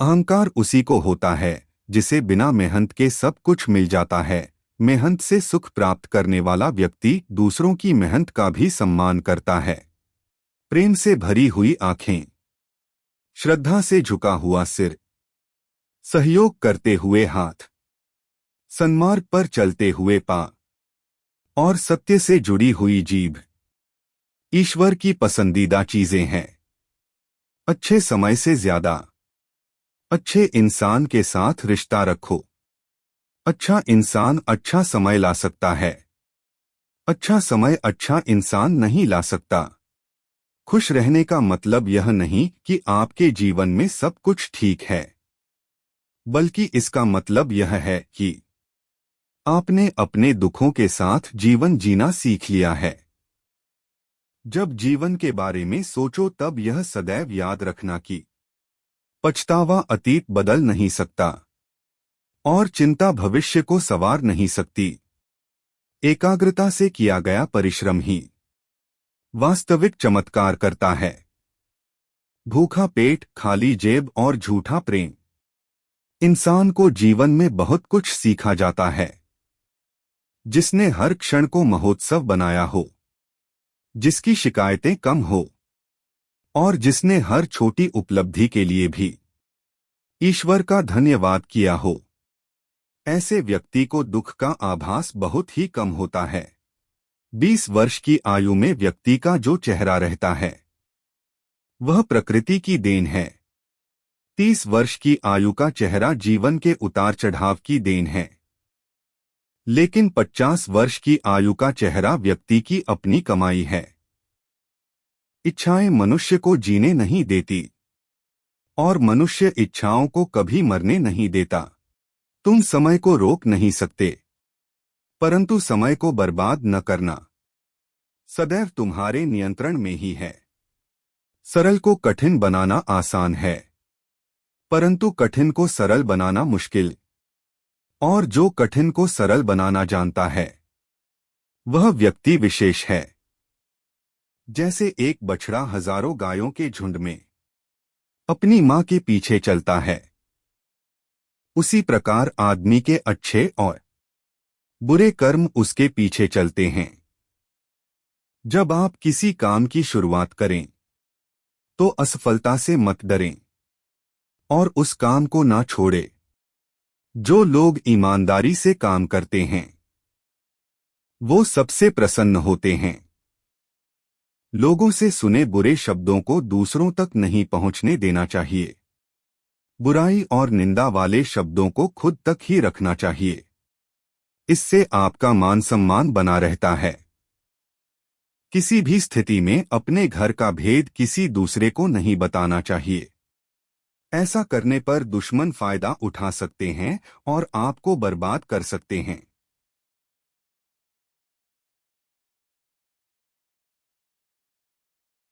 अहंकार उसी को होता है, जिसे बिना मेहनत के सब कुछ मिल जाता है। मेहनत से सुख प्राप्त करने वाला व्यक्ति दूसरों की मेहनत का भी सम्मान करता है। प्रेम से भरी हुई आँखें। श्रद्धा से झुका हुआ सिर। सहयोग करते हुए हाथ। सन्मार्ग पर चलते हुए पा। और सत्य से जुड़ी हुई जीभ। ईश्वर की पसंदीदा चीज़ें हैं। अच्छे समय से ज़्यादा। अच्छे इंसान के साथ रिश्ता रखो। अच्छा इंसान अच्छा समय ला सकता है। अच्छा समय अच्छा इंसान नहीं ला सकता। खुश रहने का मतलब यह नहीं कि आपके जीवन में सब कुछ ठीक है। बल्कि इसका मतलब यह है कि आपने अपने दुखों के साथ जीवन जीना सीख लिया है। जब जीवन के बारे में सोचो तब यह सदैव याद रखना कि पछतावा अतीत बदल नहीं सकता। और चिंता भविष्य को सवार नहीं सकती। एकाग्रता से किया गया परिश्रम ही वास्तविक चमत्कार करता है। भूखा पेट, खाली जेब और झूठा प्रेम। इंसान को जीवन में बहुत कुछ सीखा जाता है। जिसने हर क्षण को महोत्सव बनाया हो। जिसकी शिकायतें कम हो। और जिसने हर छोटी उपलब्धि के लिए भी। ईश्वर का धन्यवाद किया हो। ऐसे व्यक्ति को दुख का आभास बहुत ही कम होता है। बीस वर्ष की आयु में व्यक्ति का जो चेहरा रहता है, वह प्रकृति की देन है। तीस वर्ष की आयु का चेहरा जीवन के उतार चढ़ाव की देन है। लेकिन पचास वर्ष की आयु का चेहरा व्यक्ति की अपनी कमाई है। इच्छाएँ मनुष्य को जीने नहीं देती। और मनुष्य इच्छाओं को कभी मरने नहीं देता। तुम समय को रोक नहीं सकते। परंतु समय को बर्बाद न करना। सदैव तुम्हारे नियंत्रण में ही है। सरल को कठिन बनाना आसान है। परंतु कठिन को सरल बनाना मुश्किल। और जो कठिन को सरल बनाना जानता है, वह व्यक्ति विशेष है। जैसे एक बछड़ा हज़ारों गायों के झुंड में। अपनी माँ के पीछे चलता है। उसी प्रकार आदमी के अच्छे और बुरे कर्म उसके पीछे चलते हैं। जब आप किसी काम की शुरुआत करें तो असफलता से मत डरें और उस काम को ना छोड़े, जो लोग ईमानदारी से काम करते हैं। वो सबसे प्रसन्न होते हैं। लोगों से सुने बुरे शब्दों को दूसरों तक नहीं पहुँचने देना चाहिए। बुराई और निंदा वाले शब्दों को खुद तक ही रखना चाहिए। इससे आपका मान सम्मान बना रहता है। किसी भी स्थिति में अपने घर का भेद किसी दूसरे को नहीं बताना चाहिए। ऐसा करने पर दुश्मन फ़ायदा उठा सकते हैं और आपको बर्बाद कर सकते हैं।